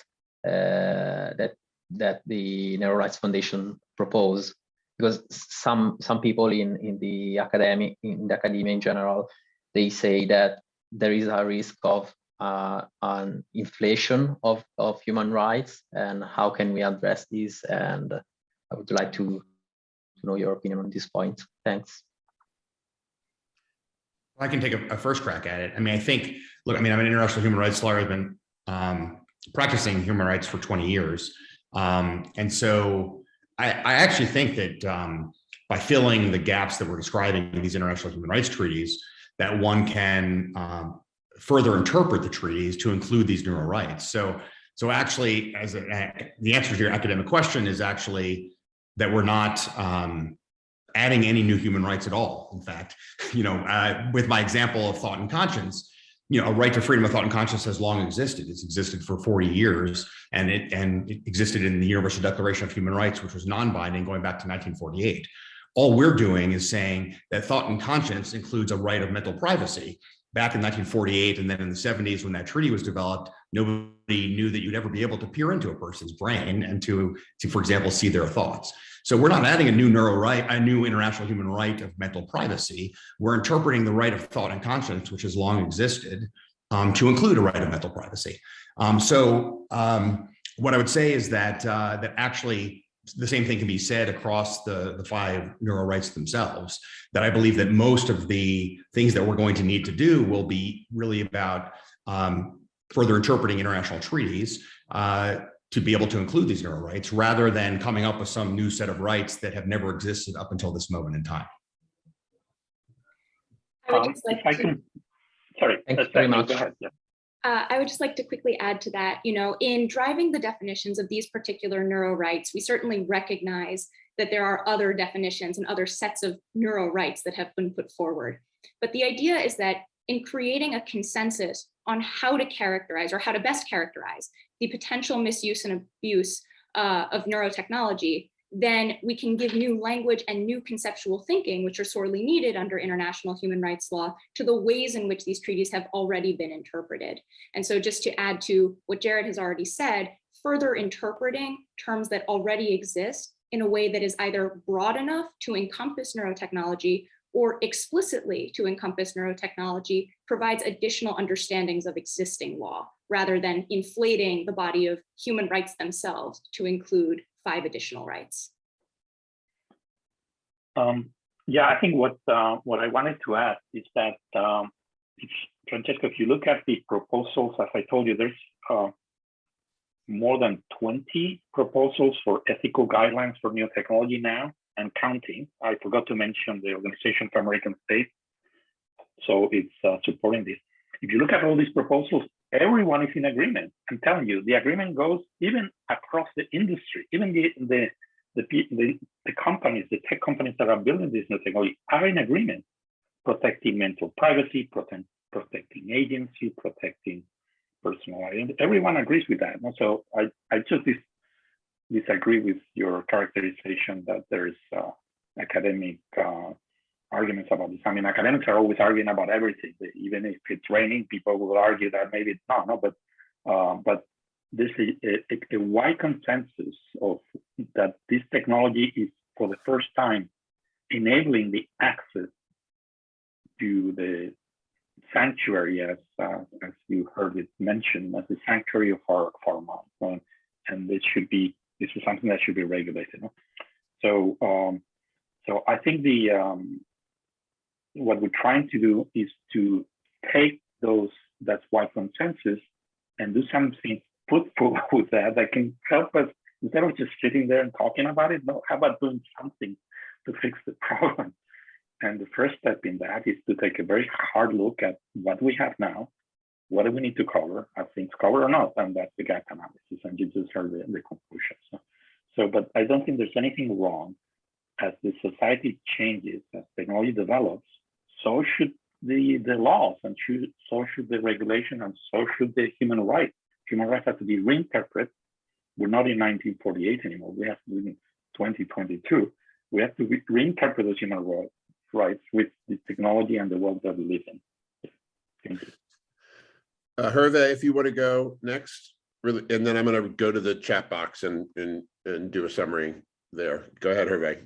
uh, that that the Neuro Rights Foundation propose, because some some people in in the academic in the academia in general they say that there is a risk of uh, an inflation of of human rights and how can we address this? And I would like to, to know your opinion on this point. Thanks. I can take a, a, first crack at it. I mean, I think, look, I mean, I'm an international human rights lawyer. I've been um, practicing human rights for 20 years. Um, and so I, I, actually think that um, by filling the gaps that we're describing in these international human rights treaties, that one can um, further interpret the treaties to include these neuro rights. So So actually, as a, the answer to your academic question is actually that we're not um, adding any new human rights at all. In fact, you know, uh, with my example of thought and conscience, you know, a right to freedom of thought and conscience has long existed. It's existed for 40 years, and it and it existed in the Universal Declaration of Human Rights, which was non-binding going back to 1948. All we're doing is saying that thought and conscience includes a right of mental privacy. Back in 1948 and then in the 70s when that treaty was developed, nobody knew that you'd ever be able to peer into a person's brain and to, to for example, see their thoughts. So we're not adding a new neuro right, a new international human right of mental privacy. We're interpreting the right of thought and conscience, which has long existed, um, to include a right of mental privacy. Um, so um, what I would say is that uh, that actually the same thing can be said across the, the five neural rights themselves, that I believe that most of the things that we're going to need to do will be really about um, further interpreting international treaties uh, to be able to include these neuro rights rather than coming up with some new set of rights that have never existed up until this moment in time. I would Um, just like if to- can, sorry. Thank uh, very much. ahead, yeah. Uh, I would just like to quickly add to that, you know, in driving the definitions of these particular neuro rights, we certainly recognize that there are other definitions and other sets of neuro rights that have been put forward. But the idea is that in creating a consensus on how to characterize or how to best characterize the potential misuse and abuse uh, of neurotechnology, then we can give new language and new conceptual thinking, which are sorely needed under international human rights law, to the ways in which these treaties have already been interpreted. And so just to add to what Jared has already said, further interpreting terms that already exist in a way that is either broad enough to encompass neurotechnology or explicitly to encompass neurotechnology provides additional understandings of existing law rather than inflating the body of human rights themselves to include five additional rights. Um, yeah, I think what uh, what I wanted to add is that um, if, Francesco, if you look at the proposals, as I told you, there's uh, more than 20 proposals for ethical guidelines for new technology now and counting. I forgot to mention the Organization for American States, so it's uh, supporting this. If you look at all these proposals, everyone is in agreement. I'm telling you, the agreement goes even across the industry, even the the the, the, the companies, the tech companies that are building this new technology are in agreement, protecting mental privacy, protect, protecting agency, protecting personal identity. Everyone agrees with that. And so I, I just dis, disagree with your characterization that there's uh, academic uh, arguments about this. I mean, academics are always arguing about everything. Even if it's raining, people will argue that maybe it's not. No, but uh, but this is a, a, wide consensus of that this technology is for the first time enabling the access to the sanctuary as uh, as you heard it mentioned as the sanctuary of our, of our and this should be this is something that should be regulated no? so um, so i think the um, what we're trying to do is to take those that's wide consensus and do something fruitful with that that can help us instead of just sitting there and talking about it. No, how about doing something to fix the problem? And the first step in that is to take a very hard look at what we have now, what do we need to cover, are things covered or not, and that's the gap analysis. And you just heard the, the conclusion. So, so, but I don't think there's anything wrong as the society changes, as technology develops. So should the the laws, and should, so should the regulation, and so should the human rights human rights have to be reinterpreted. We're not in 1948 anymore. We have to be in 2022. We have to re reinterpret those human rights with the technology and the world that we live in. Thank you. Uh, Hervé, if you want to go next, really, and then I'm going to go to the chat box and and and do a summary there. Go ahead, Hervé.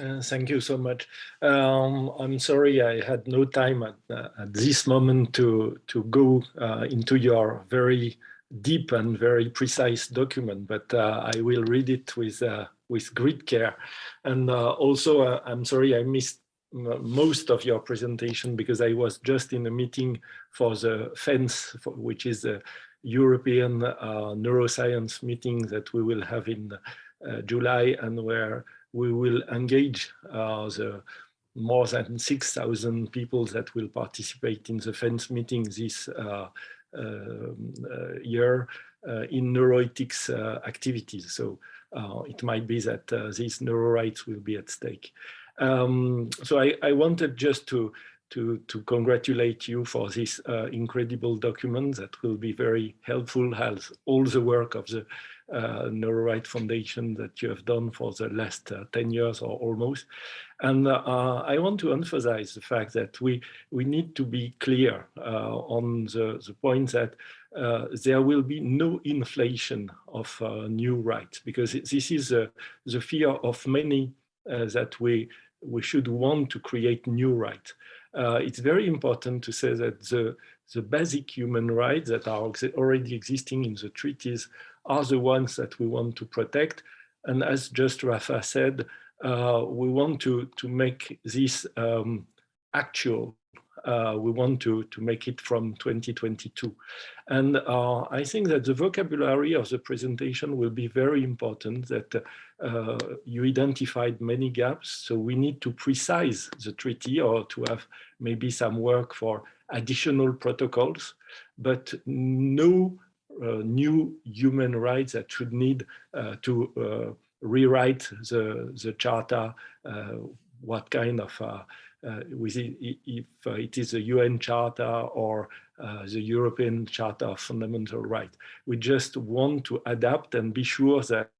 Uh, thank you so much. Um, I'm sorry I had no time at, uh, at this moment to, to go uh, into your very deep and very precise document, but uh, I will read it with, uh, with great care. And uh, also, I'm sorry I missed most of your presentation because I was just in a meeting for the FENS, for, which is a European neuroscience meeting that we will have in July and where we will engage uh, the more than 6,000 people that will participate in the FENS meeting this, uh, um, uh, year uh, in neuroethics uh, activities. So uh, it might be that uh, these neuro rights will be at stake. Um, so I, I wanted just to to, to congratulate you for this uh, incredible document that will be very helpful as all the work of the uh, NeuroRight Foundation that you have done for the last uh, 10 years or almost. And uh, I want to emphasize the fact that we, we need to be clear uh, on the, the point that uh, there will be no inflation of uh, new rights because this is the fear of many that we, we should want to create new rights uh, it's very important to say that the, the basic human rights that are already existing in the treaties are the ones that we want to protect. And as just Rafa said, uh, we want to, to make this um, actual. Uh, we want to, to make it from 2022. And uh, I think that the vocabulary of the presentation will be very important that uh, you identified many gaps. So we need to precise the treaty or to have maybe some work for additional protocols, but no uh, new human rights that should need uh, to rewrite the, the charter, what kind of, uh, with it, if it is a UN charter or the European Charter of Fundamental Rights. We just want to adapt and be sure that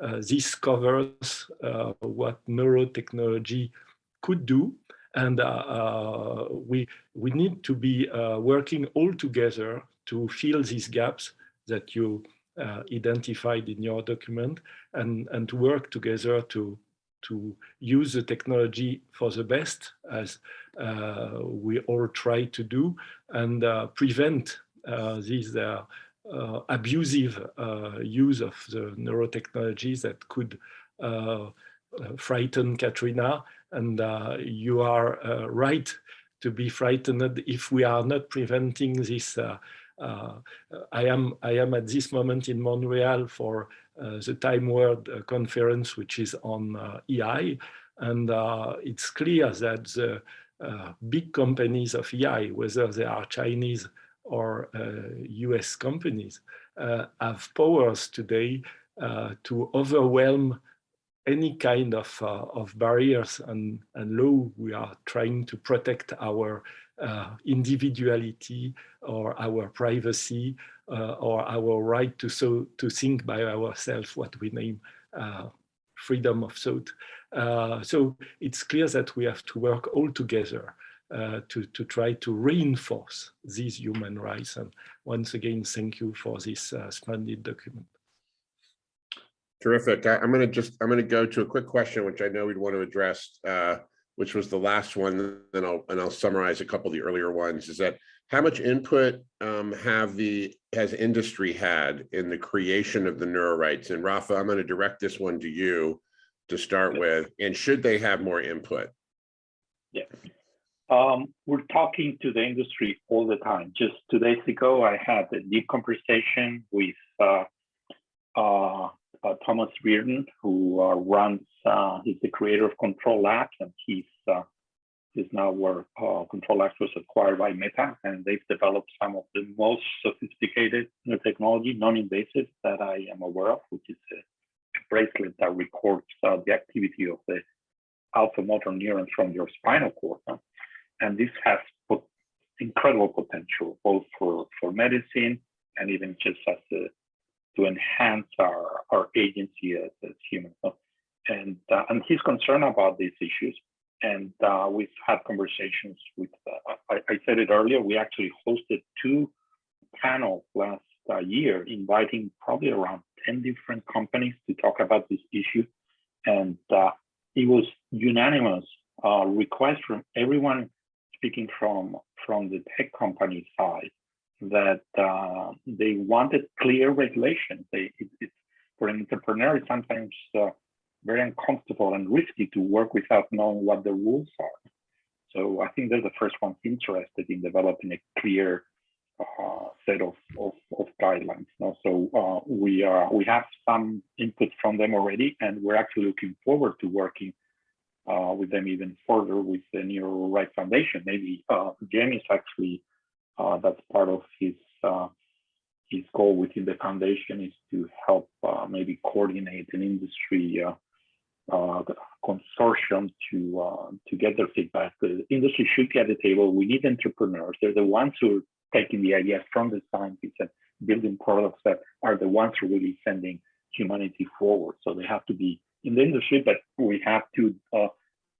uh, this covers uh, what neurotechnology could do. And uh, we, we need to be working all together to fill these gaps that you identified in your document and, and to work together to, to use the technology for the best as uh, we all try to do and uh, prevent uh, these uh, abusive uh, use of the neurotechnologies that could uh, frighten Katrina. And you are right to be frightened if we are not preventing this uh, I am I am at this moment in Montreal for uh, the Time World uh, conference, which is on EI, and it's clear that the big companies of EI, whether they are Chinese or US uh, companies uh, have powers today uh, to overwhelm any kind of, of barriers and, and law. We are trying to protect our uh, individuality or our privacy uh, or our right to so to think by ourselves what we name uh, freedom of thought. so it's clear that we have to work all together uh, to, to try to reinforce these human rights. And once again, thank you for this uh, splendid document. Terrific. I, am going to just, I'm going to go to a quick question, which I know we'd want to address, uh, which was the last one, then I'll, and I'll summarize a couple of the earlier ones, is that how much input um, have the, has industry had in the creation of the neuro rights? And Rafa, I'm going to direct this one to you to start with, and should they have more input? Yeah. Um, we're talking to the industry all the time. Just two days ago, I had a deep conversation with uh, uh, Thomas Reardon, who uh, runs, uh, he's the creator of Control Labs, and he's, uh, he's now where Control Labs was acquired by Meta, and they've developed some of the most sophisticated technology, non-invasive, that I am aware of, which is a bracelet that records the activity of the alpha motor neurons from your spinal cord. Huh? And this has incredible potential, both for, for medicine and even just as a, to enhance our, our agency as, as humans. And, uh, and he's concerned about these issues. And uh, we've had conversations with, uh, I, I, said it earlier, we actually hosted two panels last uh, year, inviting probably around 10 different companies to talk about this issue. And uh, it was unanimous uh, request from everyone speaking from from the tech company side that uh, they wanted clear regulation. They it, it, for an entrepreneur, it's sometimes uh, very uncomfortable and risky to work without knowing what the rules are. So I think they're the first ones interested in developing a clear uh, set of, of, of guidelines. So uh, we are we have some input from them already, and we're actually looking forward to working uh, with them even further with the Neuro Right Foundation. Maybe uh, Jamie is actually uh, that's part of his uh, his goal within the foundation is to help uh, maybe coordinate an industry uh, uh, consortium to uh, to get their feedback. The industry should get a table. We need entrepreneurs. They're the ones who are taking the ideas from the scientists and building products that are the ones who are really sending humanity forward. So they have to be in the industry, but we have to uh,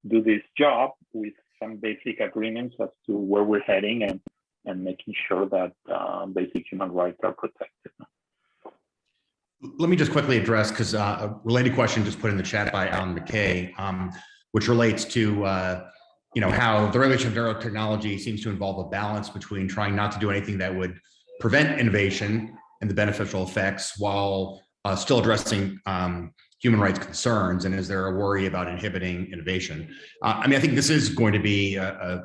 do this job with some basic agreements as to where we're heading and and making sure that uh, basic human rights are protected. Let me just quickly address, because a related question just put in the chat by Alan McKay, um, which relates to, uh, you know, how the regulation of neurotechnology seems to involve a balance between trying not to do anything that would prevent innovation and the beneficial effects while uh, still addressing um, human rights concerns. And is there a worry about inhibiting innovation? Uh, I mean, I think this is going to be a, a,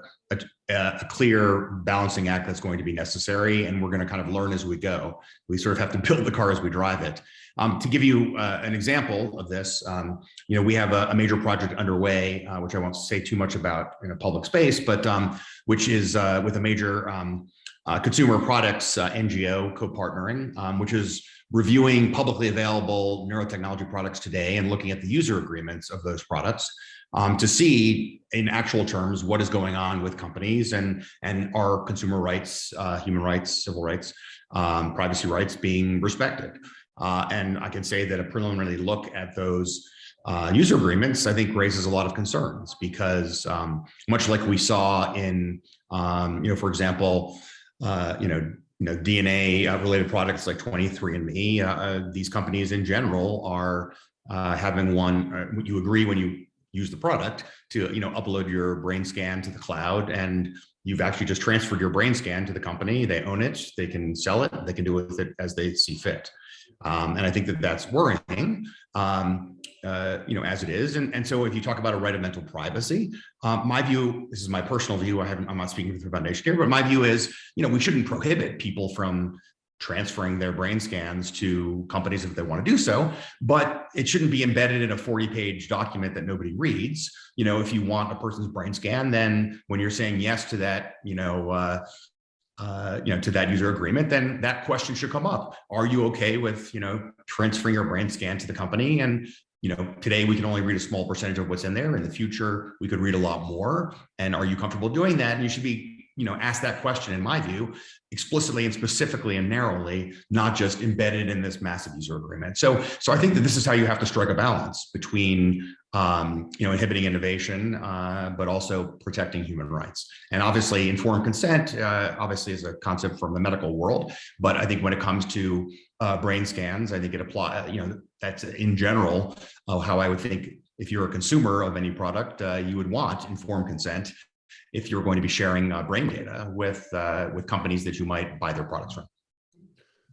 a, clear balancing act that's going to be necessary, and we're going to kind of learn as we go. We sort of have to build the car as we drive it. Um, to give you uh, an example of this, um, you know, we have a, a major project underway, uh, which I won't say too much about in a public space, but um, which is uh, with a major um, uh, consumer products uh, NGO co-partnering, um, which is reviewing publicly available neurotechnology products today and looking at the user agreements of those products um, to see in actual terms what is going on with companies and and are consumer rights, uh, human rights, civil rights, um, privacy rights being respected. Uh, and I can say that a preliminary look at those uh, user agreements, I think raises a lot of concerns because um, much like we saw in, um, you know, for example, uh, you know, you know, DNA uh, related products like 23andMe, uh, uh, these companies in general are uh, having one, you agree when you use the product to, you know, upload your brain scan to the cloud and you've actually just transferred your brain scan to the company. They own it, they can sell it, they can do with it as they see fit. Um, and I think that that's worrying, um, uh, you know, as it is. And, and so if you talk about a right of mental privacy, um, my view, this is my personal view, I haven't, I'm not speaking for the foundation here, but my view is, you know, we shouldn't prohibit people from transferring their brain scans to companies if they want to do so, but it shouldn't be embedded in a 40 page document that nobody reads. You know, if you want a person's brain scan, then when you're saying yes to that, you know, uh, uh, you know, to that user agreement, then that question should come up. Are you okay with, you know, transferring your brain scan to the company? And, you know, today we can only read a small percentage of what's in there. In the future, we could read a lot more. And are you comfortable doing that? And you should be, you know, ask that question, in my view, explicitly and specifically and narrowly, not just embedded in this massive user agreement. So, so I think that this is how you have to strike a balance between um, you know, inhibiting innovation, uh, but also protecting human rights. And obviously informed consent, uh, obviously is a concept from the medical world, but I think when it comes to uh, brain scans, I think it apply, you know, that's in general uh, how I would think if you're a consumer of any product, uh, you would want informed consent if you're going to be sharing uh, brain data with with companies that you might buy their products from.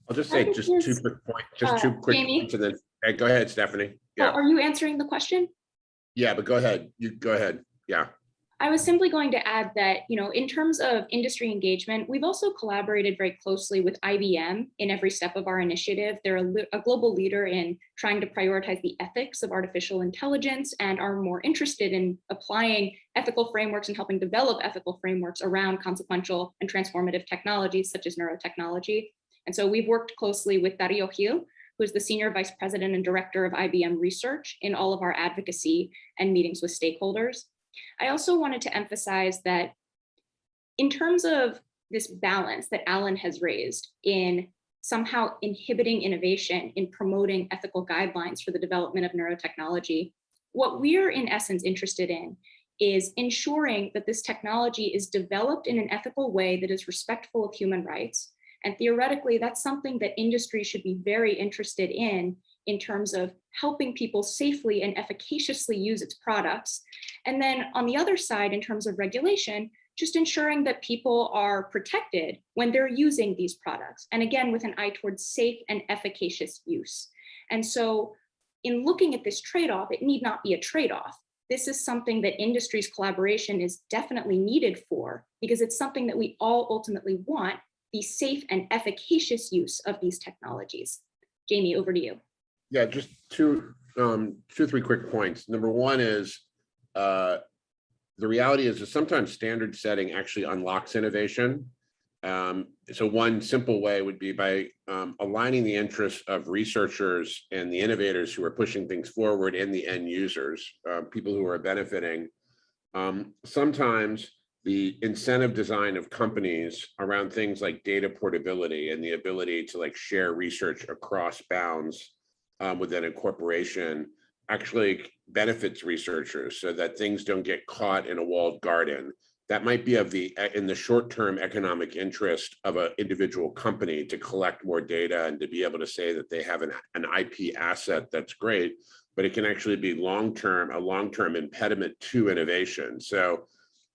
I'll just say just two quick points, just two quick points and then, hey, go ahead, Stephanie. Yeah, Are you answering the question? yeah, but go ahead. You go ahead. Yeah. I was simply going to add that, you know, in terms of industry engagement, we've also collaborated very closely with IBM in every step of our initiative. They're a, a, global leader in trying to prioritize the ethics of artificial intelligence and are more interested in applying ethical frameworks and helping develop ethical frameworks around consequential and transformative technologies such as neurotechnology. And so we've worked closely with Dario Gil, who is the Senior Vice President and Director of IBM Research in all of our advocacy and meetings with stakeholders. I also wanted to emphasize that in terms of this balance that Alan has raised in somehow inhibiting innovation in promoting ethical guidelines for the development of neurotechnology, what we're in essence interested in is ensuring that this technology is developed in an ethical way that is respectful of human rights, and theoretically, that's something that industry should be very interested in, in terms of helping people safely and efficaciously use its products. And then on the other side, in terms of regulation, just ensuring that people are protected when they're using these products. And again, with an eye towards safe and efficacious use. And so in looking at this trade-off, it need not be a trade-off. This is something that industry's collaboration is definitely needed for because it's something that we all ultimately want the safe and efficacious use of these technologies. Jamie, over to you. Yeah, just two, um, two, three quick points. Number one is uh, the reality is that sometimes standard setting actually unlocks innovation. Um, so one simple way would be by um, aligning the interests of researchers and the innovators who are pushing things forward and the end users, uh, people who are benefiting. Um, sometimes the incentive design of companies around things like data portability and the ability to like share research across bounds um, within a corporation actually benefits researchers so that things don't get caught in a walled garden. That might be of the, in the short-term economic interest of an individual company to collect more data and to be able to say that they have an, an IP asset that's great, but it can actually be long-term, a long-term impediment to innovation. So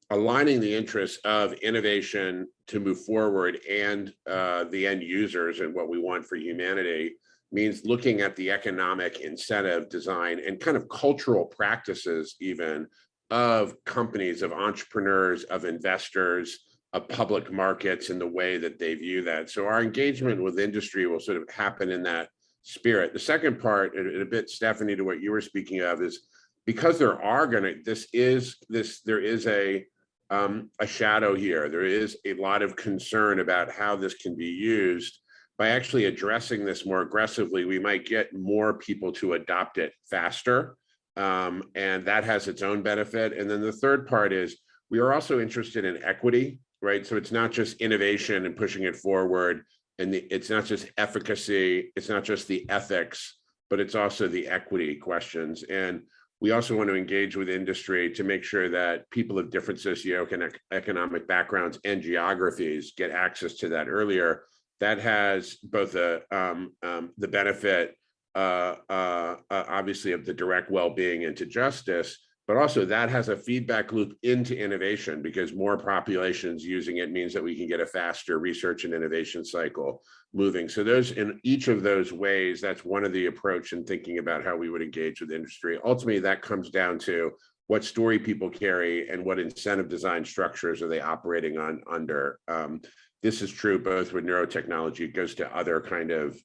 aligning the interests of innovation to move forward and uh, the end users and what we want for humanity means looking at the economic incentive design and kind of cultural practices even of companies, of entrepreneurs, of investors, of public markets and the way that they view that. So our engagement with industry will sort of happen in that spirit. The second part, and a bit Stephanie to what you were speaking of is because there are gonna, this is, this, there is a, um, a shadow here. There is a lot of concern about how this can be used. By actually addressing this more aggressively, we might get more people to adopt it faster. Um, and that has its own benefit. And then the third part is we are also interested in equity, right? So it's not just innovation and pushing it forward. And the, it's not just efficacy, it's not just the ethics, but it's also the equity questions. And we also want to engage with industry to make sure that people of different socioeconomic backgrounds and geographies get access to that earlier. That has both a, um, um, the benefit, uh, uh, uh, obviously, of the direct well-being into justice, but also that has a feedback loop into innovation because more populations using it means that we can get a faster research and innovation cycle moving. So those in each of those ways, that's one of the approach in thinking about how we would engage with industry. Ultimately, that comes down to what story people carry and what incentive design structures are they operating on under. Um, this is true both with neurotechnology, it goes to other kind of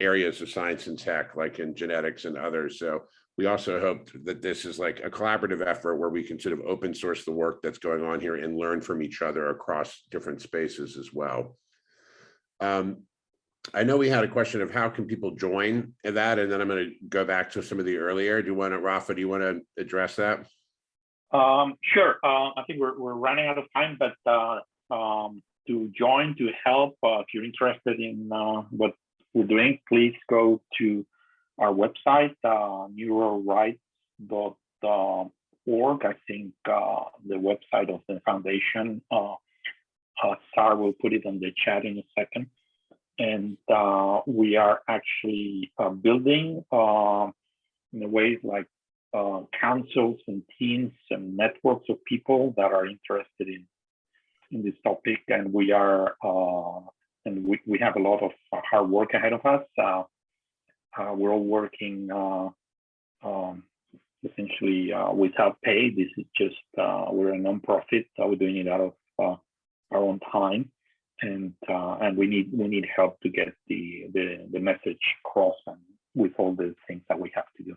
areas of science and tech, like in genetics and others. So we also hope that this is like a collaborative effort where we can sort of open source the work that's going on here and learn from each other across different spaces as well. Um, I know we had a question of how can people join that, and then I'm going to go back to some of the earlier. Do you want to, Rafa, do you want to address that? Um, sure. Uh, I think we're, we're running out of time, but uh, um, to join, to help, uh, if you're interested in uh, what we're doing, please go to our website, uh, neurorights.org. I think uh, the website of the foundation. Uh, uh, Sarah will put it on the chat in a second. And we are actually building in a way like councils and teams and networks of people that are interested in in this topic. And we are uh, and we, we have a lot of hard work ahead of us. Uh, uh, we're all working uh, um, essentially uh, without pay. This is just uh, we're a nonprofit. we're doing it out of our own time, and and we need we need help to get the the, the message across and with all the things that we have to do.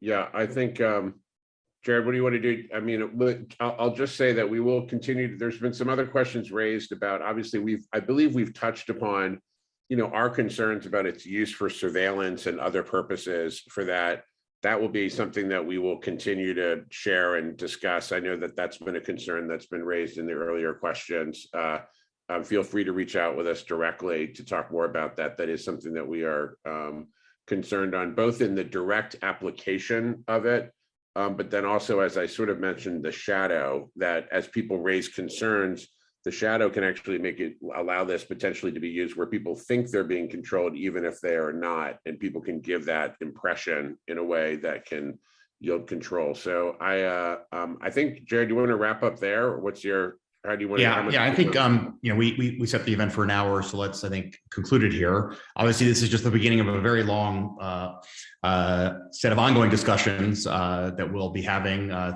Yeah, I think um, Jared, what do you want to do? I mean, I'll, just say that we will continue. There's been some other questions raised about, obviously, we've, I believe we've touched upon, you know, our concerns about its use for surveillance and other purposes for that. That will be something that we will continue to share and discuss. I know that that's been a concern that's been raised in the earlier questions. Uh, um, feel free to reach out with us directly to talk more about that. That is something that we are um, concerned on, both in the direct application of it, um, but then also, as I sort of mentioned, the shadow that as people raise concerns, the shadow can actually make it allow this potentially to be used where people think they're being controlled, even if they are not, and people can give that impression in a way that can yield control. So I, uh, um, I think Jared, do you want to wrap up there? What's your how do you want yeah, to? Yeah, I think, um, you know, we, we, we set the event for an hour, so let's, I think, conclude it here. Obviously, this is just the beginning of a very long uh, uh, set of ongoing discussions uh, that we'll be having uh,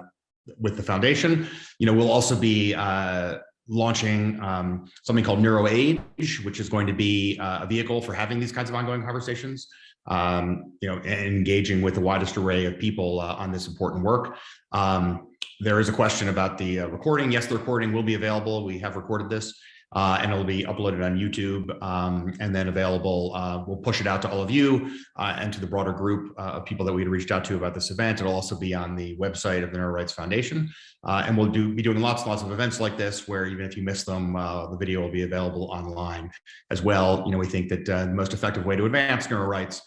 with the foundation. You know, we'll also be uh, launching um, something called NeuroAge, which is going to be uh, a vehicle for having these kinds of ongoing conversations. Um, you know, engaging with the widest array of people uh, on this important work. Um, there is a question about the uh, recording. Yes, the recording will be available. We have recorded this. Uh, and it'll be uploaded on YouTube um, and then available. Uh, we'll push it out to all of you uh, and to the broader group uh, of people that we reached out to about this event. It'll also be on the website of the Neuro Rights Foundation. Uh, and we'll do be doing lots and lots of events like this where even if you miss them, the video will be available online as well. You know, we think that the most effective way to advance neuro rights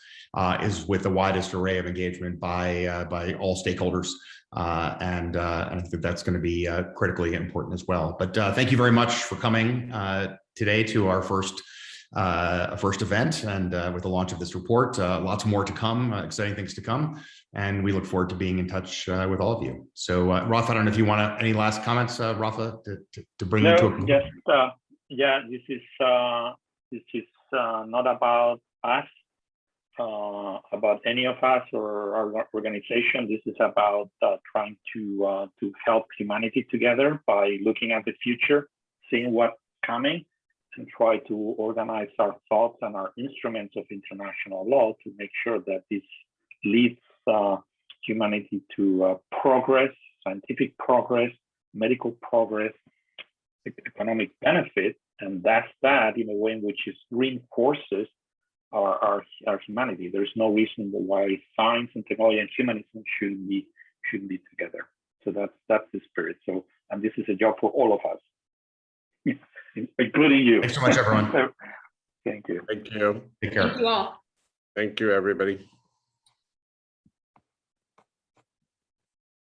is with the widest array of engagement by by all stakeholders. Uh, and, uh, and I think that that's going to be uh, critically important as well. But uh, thank you very much for coming uh, today to our first uh, first event and uh, with the launch of this report. Uh, lots more to come, uh, exciting things to come. And we look forward to being in touch uh, with all of you. So uh, Rafa, I don't know if you want to, any last comments, uh, Rafa, to, to, to bring you to a just, uh, yeah, this is, uh, this is, uh, not about us, uh, about any of us or our organization. This is about, uh, trying to, uh, to help humanity together by looking at the future, seeing what's coming and try to organize our thoughts and our instruments of international law to make sure that this leads, uh, humanity to, uh, progress, scientific progress, medical progress, economic benefit, and that's that in a way in which it reinforces our, our, our humanity. There's no reason why science and technology and humanism shouldn't be shouldn't be together. So that's that's the spirit. So and this is a job for all of us, including you. Thanks so much, everyone. Thank you. Thank you. Take care. Thank you all. Thank you, everybody.